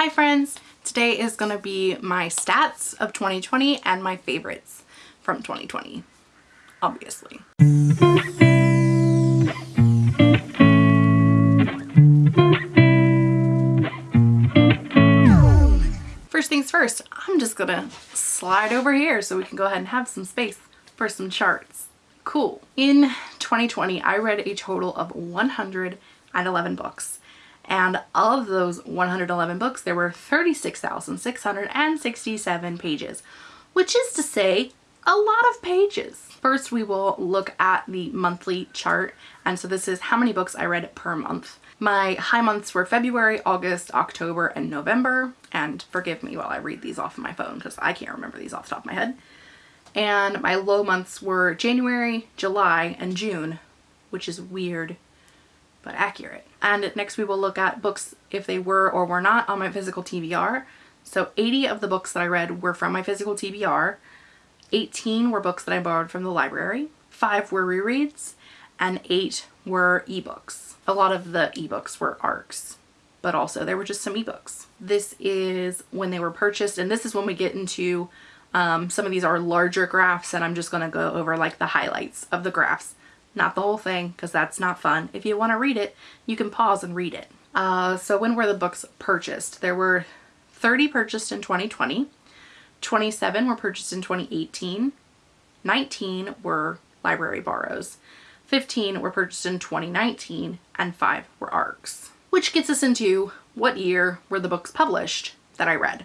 Hi friends! Today is going to be my stats of 2020 and my favorites from 2020, obviously. First things first, I'm just gonna slide over here so we can go ahead and have some space for some charts. Cool. In 2020, I read a total of 111 books. And of those 111 books, there were 36,667 pages, which is to say a lot of pages. First, we will look at the monthly chart. And so this is how many books I read per month. My high months were February, August, October, and November. And forgive me while I read these off of my phone because I can't remember these off the top of my head. And my low months were January, July, and June, which is weird but accurate. And next we will look at books if they were or were not on my physical TBR. So 80 of the books that I read were from my physical TBR. 18 were books that I borrowed from the library. 5 were rereads and 8 were ebooks. A lot of the ebooks were ARCs, but also there were just some ebooks. This is when they were purchased and this is when we get into um, some of these are larger graphs and I'm just going to go over like the highlights of the graphs not the whole thing because that's not fun. If you want to read it, you can pause and read it. Uh, so when were the books purchased? There were 30 purchased in 2020, 27 were purchased in 2018, 19 were library borrows, 15 were purchased in 2019, and 5 were ARCs. Which gets us into what year were the books published that I read.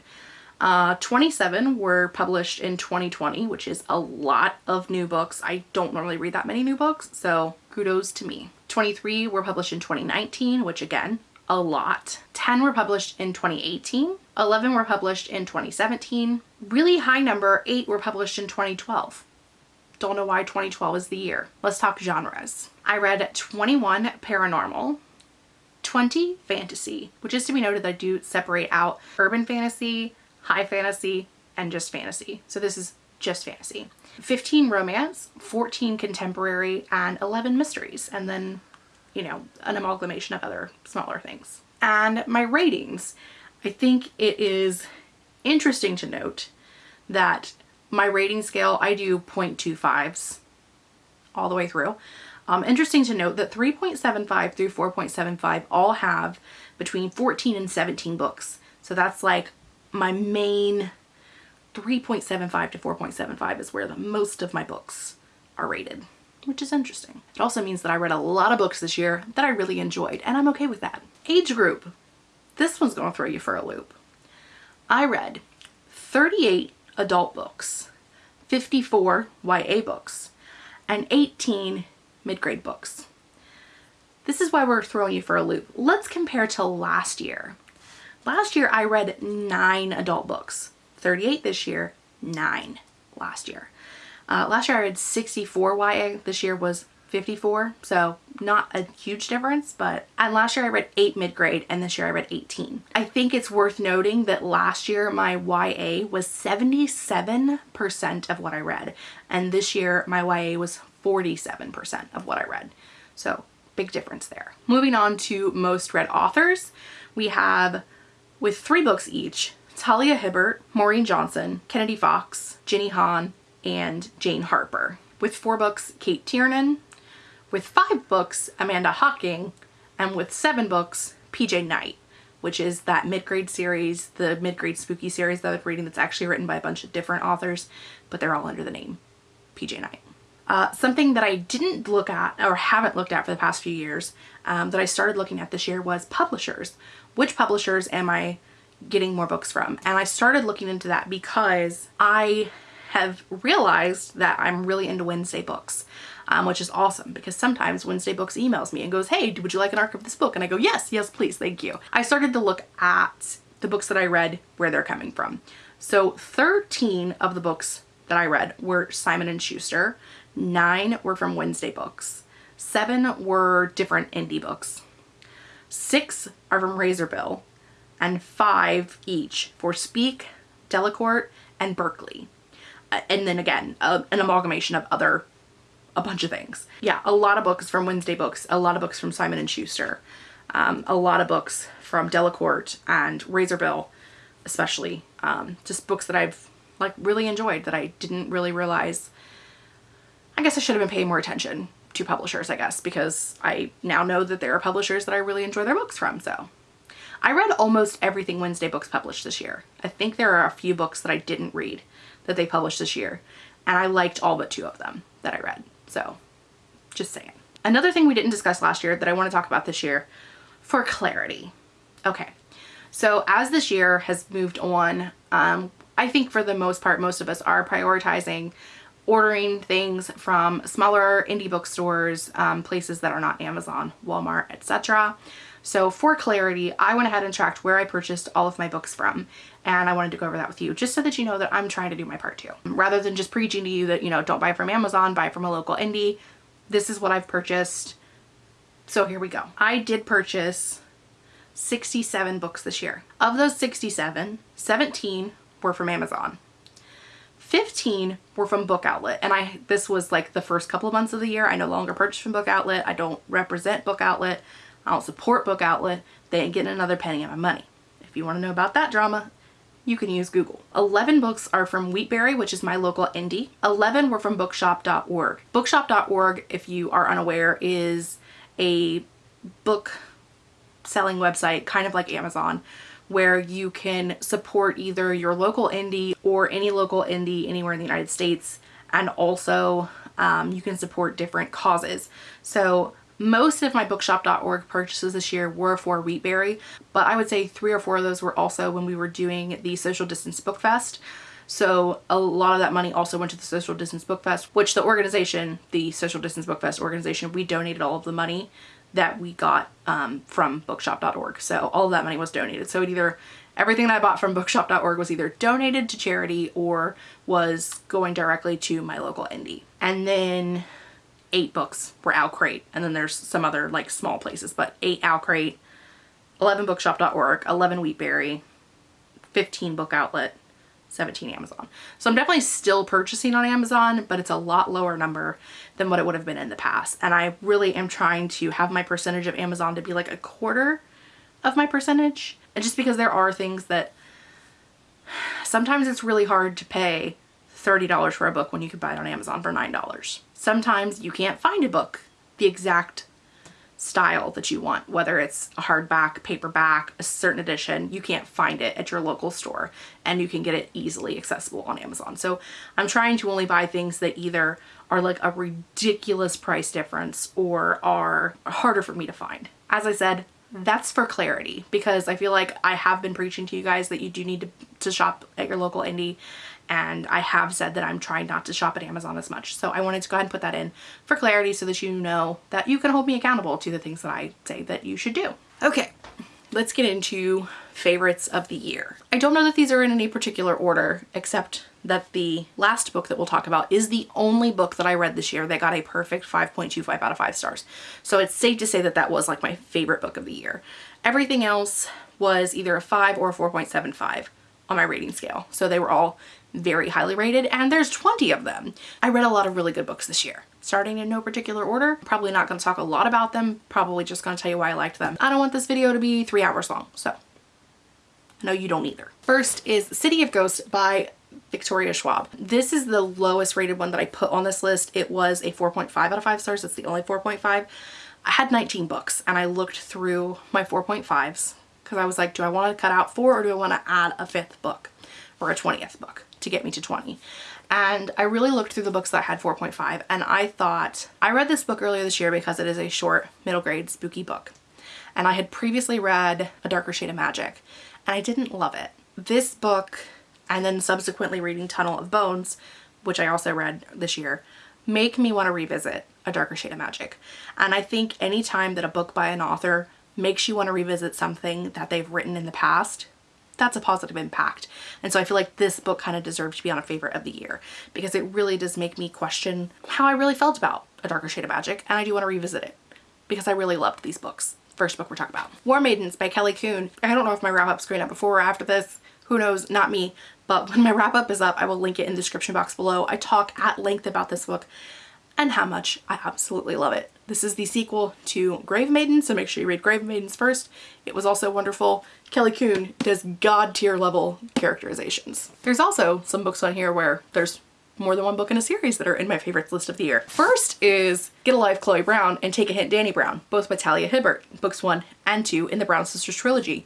Uh, 27 were published in 2020, which is a lot of new books. I don't normally read that many new books, so kudos to me. 23 were published in 2019, which again, a lot. 10 were published in 2018. 11 were published in 2017. Really high number, 8 were published in 2012. Don't know why 2012 is the year. Let's talk genres. I read 21 paranormal, 20 fantasy, which is to be noted that I do separate out urban fantasy, high fantasy, and just fantasy. So this is just fantasy. 15 romance, 14 contemporary, and 11 mysteries. And then, you know, an amalgamation of other smaller things. And my ratings, I think it is interesting to note that my rating scale, I do 0.25s all the way through. Um, interesting to note that 3.75 through 4.75 all have between 14 and 17 books. So that's like my main 3.75 to 4.75 is where the most of my books are rated, which is interesting. It also means that I read a lot of books this year that I really enjoyed, and I'm okay with that. Age group. This one's gonna throw you for a loop. I read 38 adult books, 54 YA books, and 18 mid-grade books. This is why we're throwing you for a loop. Let's compare to last year. Last year I read nine adult books, 38 this year, nine last year. Uh, last year I read 64 YA, this year was 54, so not a huge difference, but and last year I read 8 mid-grade and this year I read 18. I think it's worth noting that last year my YA was 77% of what I read and this year my YA was 47% of what I read. So big difference there. Moving on to most read authors, we have with three books each, Talia Hibbert, Maureen Johnson, Kennedy Fox, Jenny Han, and Jane Harper. With four books, Cate Tiernan. With five books, Amanda Hocking. And with seven books, PJ Night, which is that mid-grade series, the mid-grade spooky series that I'm reading that's actually written by a bunch of different authors, but they're all under the name PJ Night. Uh, something that I didn't look at or haven't looked at for the past few years um, that I started looking at this year was publishers. Which publishers am I getting more books from? And I started looking into that because I have realized that I'm really into Wednesday books, um, which is awesome because sometimes Wednesday books emails me and goes, hey, would you like an arc of this book? And I go, yes, yes, please, thank you. I started to look at the books that I read, where they're coming from. So 13 of the books that I read were Simon & Schuster, nine were from Wednesday books, seven were different indie books, six are from Razorbill, and five each for Speak, Delacorte, and Berkley. Uh, and then again, uh, an amalgamation of other, a bunch of things. Yeah, a lot of books from Wednesday Books, a lot of books from Simon & Schuster. um, a lot of books from Delacorte and Razorbill, especially. Um, just books that I've like really enjoyed that I didn't really realize. I guess I should have been paying more attention to publishers, I guess, because I now know that there are publishers that I really enjoy their books from. So I read almost everything Wednesday Books published this year. I think there are a few books that I didn't read that they published this year, and I liked all but two of them that I read. So just saying. Another thing we didn't discuss last year that I want to talk about this year for clarity. Okay, so as this year has moved on, um, I think for the most part, most of us are prioritizing ordering things from smaller indie bookstores, um, places that are not Amazon, Walmart, etc. So for clarity, I went ahead and tracked where I purchased all of my books from and I wanted to go over that with you just so that you know that I'm trying to do my part too. Rather than just preaching to you that, you know, don't buy from Amazon, buy from a local indie. This is what I've purchased. So here we go. I did purchase 67 books this year. Of those 67, 17 were from Amazon. 15 were from Book Outlet and I this was like the first couple of months of the year. I no longer purchase from Book Outlet. I don't represent Book Outlet. I don't support Book Outlet. They ain't getting another penny of my money. If you want to know about that drama, you can use Google. 11 books are from Wheatberry, which is my local indie. 11 were from bookshop.org. Bookshop.org, if you are unaware, is a book selling website, kind of like Amazon, where you can support either your local indie or any local indie anywhere in the United States. And also um, you can support different causes. So most of my bookshop.org purchases this year were for Wheatberry, but I would say three or four of those were also when we were doing the Social Distance Book Fest. So a lot of that money also went to the Social Distance Book Fest, which the organization, the Social Distance Book Fest organization, we donated all of the money that we got um, from bookshop.org. So all of that money was donated. So it either, everything that I bought from bookshop.org was either donated to charity or was going directly to my local indie. And then eight books were OwlCrate, and then there's some other like small places, but eight OwlCrate, 11 bookshop.org, 11 Wheatberry, 15 Book Outlet, 17 Amazon. So I'm definitely still purchasing on Amazon, but it's a lot lower number than what it would have been in the past. And I really am trying to have my percentage of Amazon to be like a quarter of my percentage. And just because there are things that sometimes it's really hard to pay $30 for a book when you could buy it on Amazon for $9. Sometimes you can't find a book the exact style that you want, whether it's a hardback, paperback, a certain edition, you can't find it at your local store and you can get it easily accessible on Amazon. So I'm trying to only buy things that either are like a ridiculous price difference or are harder for me to find. As I said, that's for clarity because I feel like I have been preaching to you guys that you do need to, to shop at your local indie and I have said that I'm trying not to shop at Amazon as much. So I wanted to go ahead and put that in for clarity so that you know that you can hold me accountable to the things that I say that you should do. Okay, let's get into favorites of the year. I don't know that these are in any particular order except that the last book that we'll talk about is the only book that I read this year that got a perfect 5.25 out of 5 stars. So it's safe to say that that was like my favorite book of the year. Everything else was either a 5 or a 4.75 on my rating scale. So they were all very highly rated and there's 20 of them. I read a lot of really good books this year. Starting in no particular order, probably not going to talk a lot about them, probably just going to tell you why I liked them. I don't want this video to be three hours long, so no, you don't either. First is City of Ghosts by Victoria Schwab. This is the lowest rated one that I put on this list. It was a 4.5 out of 5 stars. It's the only 4.5. I had 19 books and I looked through my 4.5s because I was like, do I want to cut out four or do I want to add a fifth book or a 20th book? To get me to 20. And I really looked through the books that had 4.5 and I thought, I read this book earlier this year because it is a short middle grade spooky book. And I had previously read A Darker Shade of Magic and I didn't love it. This book and then subsequently reading Tunnel of Bones, which I also read this year, make me want to revisit A Darker Shade of Magic. And I think anytime that a book by an author makes you want to revisit something that they've written in the past, that's a positive impact. And so I feel like this book kind of deserves to be on a favorite of the year because it really does make me question how I really felt about A Darker Shade of Magic and I do want to revisit it because I really loved these books. First book we're talking about. War Maidens by Kelly Coon. I don't know if my wrap up's going up before or after this. Who knows? Not me. But when my wrap up is up, I will link it in the description box below. I talk at length about this book and how much I absolutely love it. This is the sequel to Grave Maiden, so make sure you read Grave Maidens first. It was also wonderful. Kelly Coon does god tier level characterizations. There's also some books on here where there's more than one book in a series that are in my favorites list of the year. First is Get a Life Chloe Brown and Take a Hint Danny Brown, both by Talia Hibbert, books one and two in the Brown Sisters trilogy.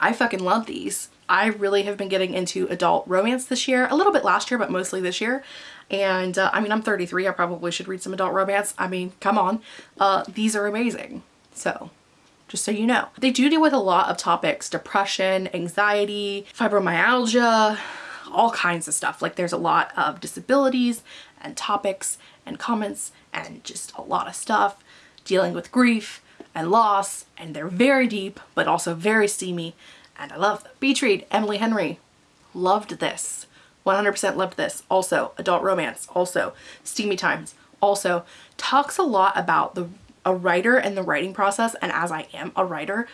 I fucking love these. I really have been getting into adult romance this year, a little bit last year, but mostly this year. And uh, I mean, I'm 33, I probably should read some adult romance. I mean, come on. Uh, these are amazing. So just so you know. They do deal with a lot of topics, depression, anxiety, fibromyalgia, all kinds of stuff. Like there's a lot of disabilities and topics and comments and just a lot of stuff dealing with grief and loss and they're very deep but also very steamy and I love them. Beach read, Emily Henry. Loved this. 100% loved this. Also, adult romance. Also, steamy times. Also, talks a lot about the a writer and the writing process and as I am a writer,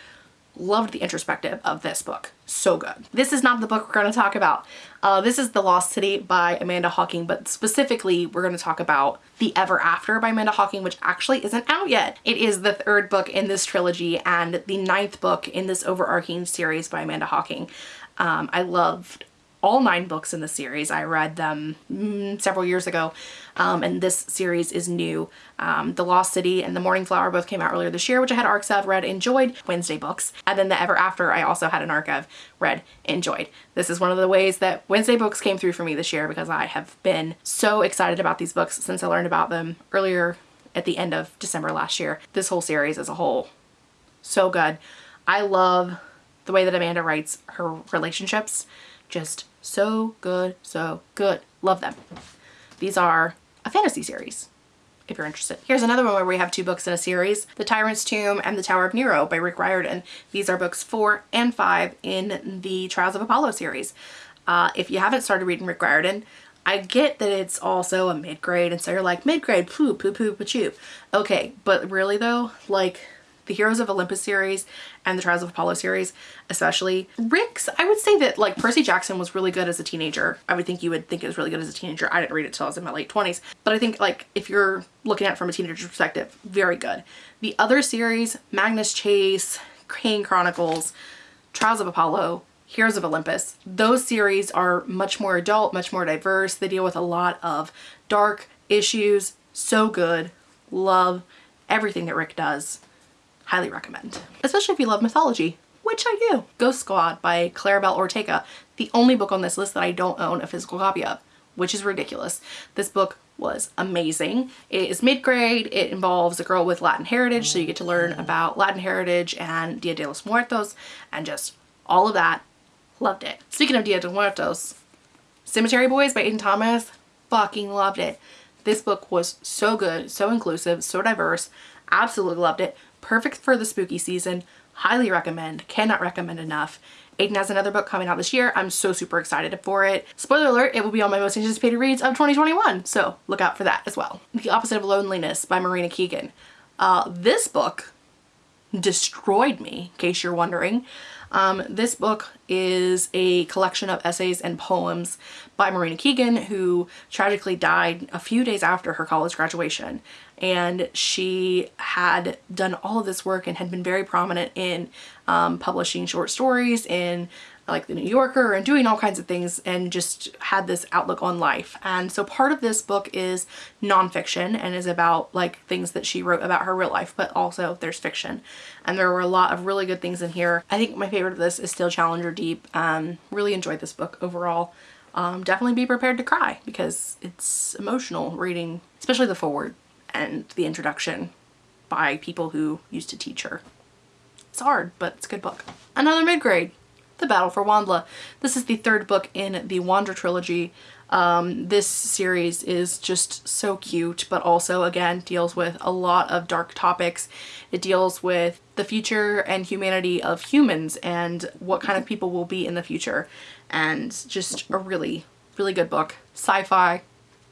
loved the introspective of this book. So good. This is not the book we're going to talk about. Uh, this is The Lost City by Amanda Hocking, but specifically we're going to talk about The Ever After by Amanda Hocking, which actually isn't out yet. It is the third book in this trilogy and the ninth book in this overarching series by Amanda Hocking. Um, I loved all nine books in the series. I read them mm, several years ago um, and this series is new. Um, the Lost City and The Morning Flower both came out earlier this year which I had arcs of, read, enjoyed, Wednesday books. And then The Ever After I also had an arc of, read, enjoyed. This is one of the ways that Wednesday books came through for me this year because I have been so excited about these books since I learned about them earlier at the end of December last year. This whole series as a whole, so good. I love the way that Amanda writes her relationships. Just so good, so good. Love them. These are a fantasy series if you're interested. Here's another one where we have two books in a series, The Tyrant's Tomb and The Tower of Nero by Rick Riordan. These are books four and five in the Trials of Apollo series. Uh, if you haven't started reading Rick Riordan, I get that it's also a mid-grade and so you're like mid-grade poo poo poo poo. Okay, but really though, like the Heroes of Olympus series and the Trials of Apollo series, especially. Rick's, I would say that like Percy Jackson was really good as a teenager. I would think you would think it was really good as a teenager. I didn't read it till I was in my late 20s. But I think like if you're looking at it from a teenager perspective, very good. The other series, Magnus Chase, Kane Chronicles, Trials of Apollo, Heroes of Olympus, those series are much more adult, much more diverse. They deal with a lot of dark issues. So good. Love everything that Rick does highly recommend. Especially if you love mythology, which I do. Ghost Squad by Claribel Ortega, the only book on this list that I don't own a physical copy of, which is ridiculous. This book was amazing. It is mid-grade. It involves a girl with Latin heritage, so you get to learn mm. about Latin heritage and Dia de los Muertos and just all of that. Loved it. Speaking of Dia de los Muertos, Cemetery Boys by Aiden Thomas, fucking loved it. This book was so good, so inclusive, so diverse. Absolutely loved it. Perfect for the spooky season. Highly recommend. Cannot recommend enough. Aiden has another book coming out this year. I'm so super excited for it. Spoiler alert, it will be on my most anticipated reads of 2021, so look out for that as well. The Opposite of Loneliness by Marina Keegan. Uh, this book destroyed me, in case you're wondering. Um, this book is a collection of essays and poems by Marina Keegan, who tragically died a few days after her college graduation and she had done all of this work and had been very prominent in um, publishing short stories in like the New Yorker and doing all kinds of things and just had this outlook on life. And so part of this book is nonfiction and is about like things that she wrote about her real life, but also there's fiction. And there were a lot of really good things in here. I think my favorite of this is still Challenger Deep. Um, really enjoyed this book overall. Um, definitely be prepared to cry because it's emotional reading, especially the forward and the introduction by people who used to teach her. It's hard, but it's a good book. Another mid-grade, The Battle for WondLa. This is the third book in the WondLa trilogy. Um, this series is just so cute, but also, again, deals with a lot of dark topics. It deals with the future and humanity of humans and what kind of people will be in the future. And just a really, really good book. Sci-fi,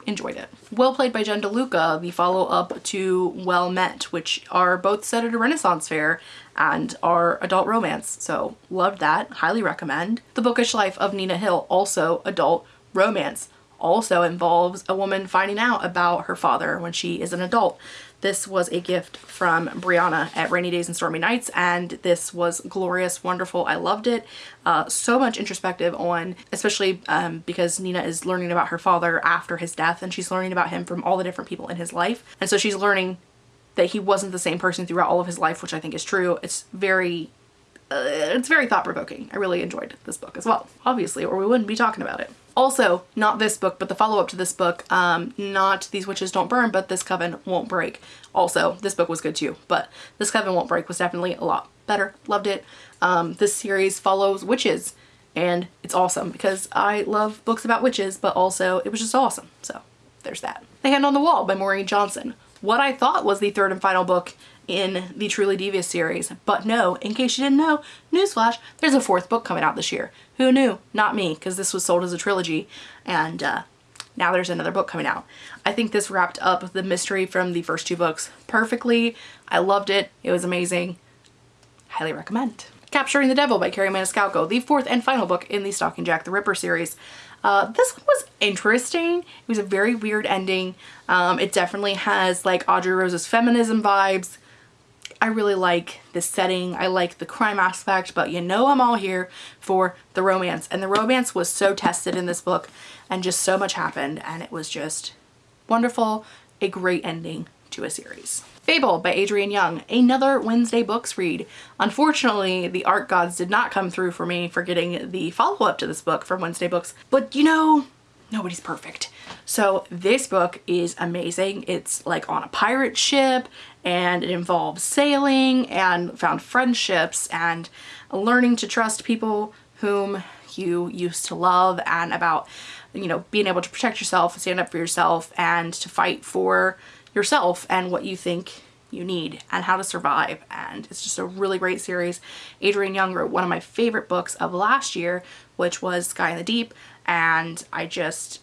enjoyed it. Well Played by Jen DeLuca, the follow-up to Well Met, which are both set at a Renaissance fair and are adult romance, so loved that, highly recommend. The Bookish Life of Nina Hill, also adult romance, also involves a woman finding out about her father when she is an adult. This was a gift from Brianna at Rainy Days and Stormy Nights and this was glorious, wonderful. I loved it. Uh, so much introspective on, especially um, because Nina is learning about her father after his death and she's learning about him from all the different people in his life. And so she's learning that he wasn't the same person throughout all of his life, which I think is true. It's very, uh, it's very thought-provoking. I really enjoyed this book as well, obviously, or we wouldn't be talking about it. Also, not this book, but the follow-up to this book, um, not These Witches Don't Burn, but This Coven Won't Break. Also, this book was good too, but This Coven Won't Break was definitely a lot better. Loved it. Um, this series follows witches, and it's awesome because I love books about witches, but also it was just awesome. So there's that. The Hand on the Wall by Maureen Johnson. What I thought was the third and final book in the Truly Devious series. But no, in case you didn't know, newsflash, there's a fourth book coming out this year. Who knew? Not me, because this was sold as a trilogy. And uh, now there's another book coming out. I think this wrapped up the mystery from the first two books perfectly. I loved it. It was amazing. Highly recommend. Capturing the Devil by Kerri Maniscalco, the fourth and final book in the Stalking Jack the Ripper series. Uh, this one was interesting. It was a very weird ending. Um, it definitely has like Audrey Rose's feminism vibes. I really like the setting. I like the crime aspect, but you know I'm all here for the romance. And the romance was so tested in this book and just so much happened and it was just wonderful. A great ending to a series. Fable by Adrienne Young, another Wednesday Books read. Unfortunately, the ARC gods did not come through for me for getting the follow-up to this book from Wednesday Books, but you know, nobody's perfect. So this book is amazing. It's like on a pirate ship and it involves sailing and found friendships and learning to trust people whom you used to love and about, you know, being able to protect yourself, stand up for yourself and to fight for yourself and what you think you need and how to survive and it's just a really great series. Adrienne Young wrote one of my favorite books of last year which was Sky in the Deep and I just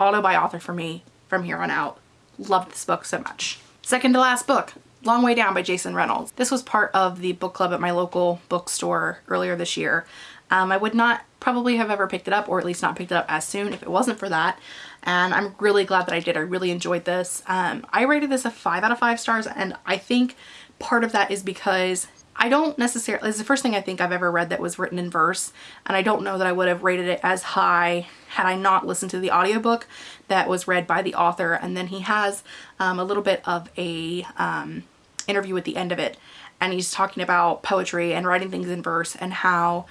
auto by author for me from here on out. Loved this book so much. Second to last book, Long Way Down by Jason Reynolds. This was part of the book club at my local bookstore earlier this year. Um, I would not probably have ever picked it up or at least not picked it up as soon if it wasn't for that and I'm really glad that I did. I really enjoyed this. Um, I rated this a 5 out of 5 stars and I think part of that is because I don't necessarily, it's the first thing I think I've ever read that was written in verse and I don't know that I would have rated it as high had I not listened to the audiobook that was read by the author and then he has um, a little bit of a um, interview at the end of it and he's talking about poetry and writing things in verse and how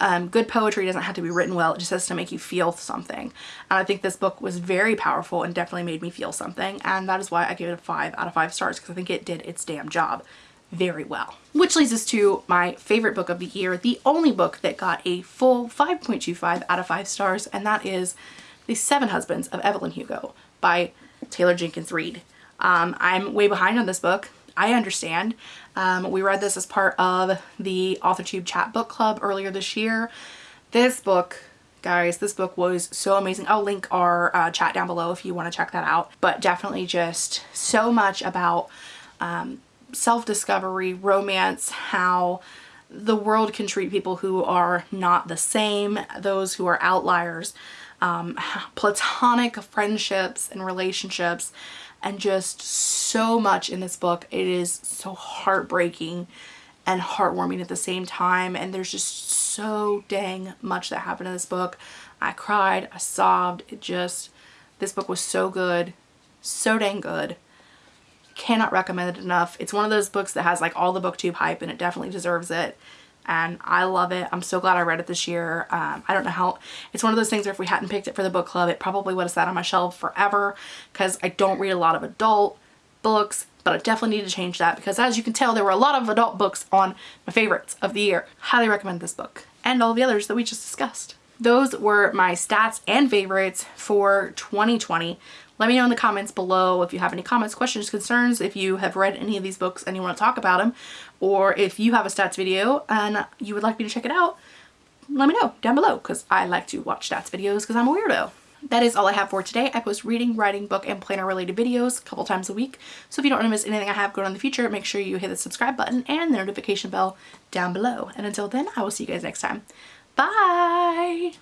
um, good poetry doesn't have to be written well, it just has to make you feel something. And I think this book was very powerful and definitely made me feel something and that is why I gave it a 5 out of 5 stars because I think it did its damn job very well. Which leads us to my favorite book of the year, the only book that got a full 5.25 out of 5 stars and that is The Seven Husbands of Evelyn Hugo by Taylor Jenkins Reid. Um, I'm way behind on this book. I understand. Um, we read this as part of the AuthorTube chat book club earlier this year. This book, guys, this book was so amazing. I'll link our uh, chat down below if you want to check that out. But definitely just so much about um, self-discovery, romance, how the world can treat people who are not the same, those who are outliers, um, platonic friendships and relationships, and just so much in this book. It is so heartbreaking and heartwarming at the same time and there's just so dang much that happened in this book. I cried, I sobbed, it just, this book was so good, so dang good. Cannot recommend it enough. It's one of those books that has like all the booktube hype and it definitely deserves it and I love it. I'm so glad I read it this year. Um, I don't know how, it's one of those things where if we hadn't picked it for the book club, it probably would have sat on my shelf forever because I don't read a lot of adult books, but I definitely need to change that because as you can tell, there were a lot of adult books on my favorites of the year. Highly recommend this book and all the others that we just discussed. Those were my stats and favorites for 2020. Let me know in the comments below if you have any comments, questions, concerns, if you have read any of these books and you want to talk about them, or if you have a stats video and you would like me to check it out, let me know down below because I like to watch stats videos because I'm a weirdo. That is all I have for today. I post reading, writing, book, and planner related videos a couple times a week. So if you don't want to miss anything I have going on in the future, make sure you hit the subscribe button and the notification bell down below. And until then, I will see you guys next time. Bye!